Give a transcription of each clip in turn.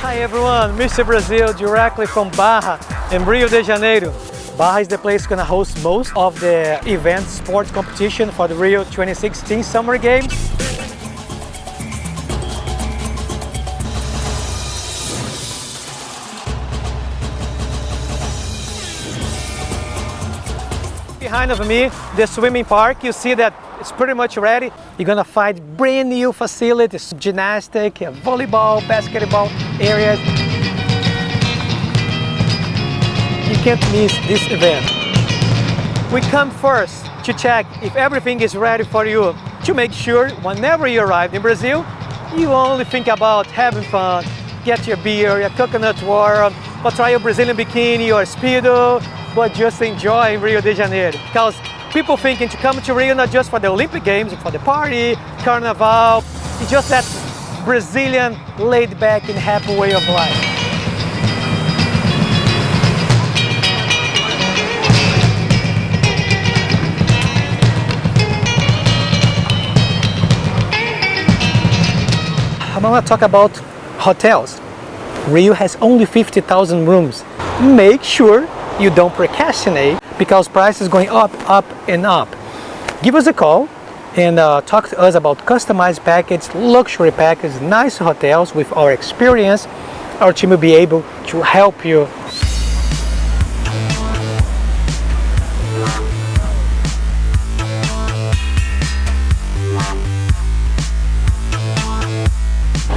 Hi everyone, Mr. Brazil directly from Barra in Rio de Janeiro. Barra is the place gonna host most of the event sports competition for the Rio 2016 Summer Games. Behind of me, the swimming park, you see that it's pretty much ready. You're gonna find brand new facilities, gymnastic, volleyball, basketball areas. You can't miss this event. We come first to check if everything is ready for you to make sure whenever you arrive in Brazil, you only think about having fun, get your beer, your coconut water, or try your Brazilian bikini or speedo, but just enjoy Rio de Janeiro. Because people thinking to come to Rio not just for the Olympic Games, for the party, carnival, it's just that Brazilian laid back and happy way of life. I'm gonna talk about hotels. Rio has only 50,000 rooms. Make sure you don't procrastinate because price is going up, up and up. Give us a call and uh, talk to us about customized package, luxury package, nice hotels with our experience. Our team will be able to help you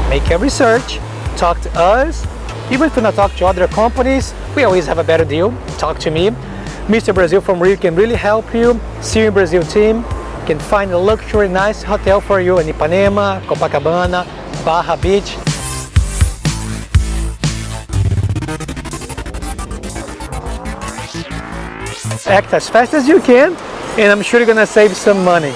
make a research, talk to us. Even if you not talk to other companies, we always have a better deal. Talk to me. Mr. Brazil from Rio can really help you. See in Brazil team can find a luxury nice hotel for you in Ipanema, Copacabana, Barra Beach. Act as fast as you can and I'm sure you're gonna save some money.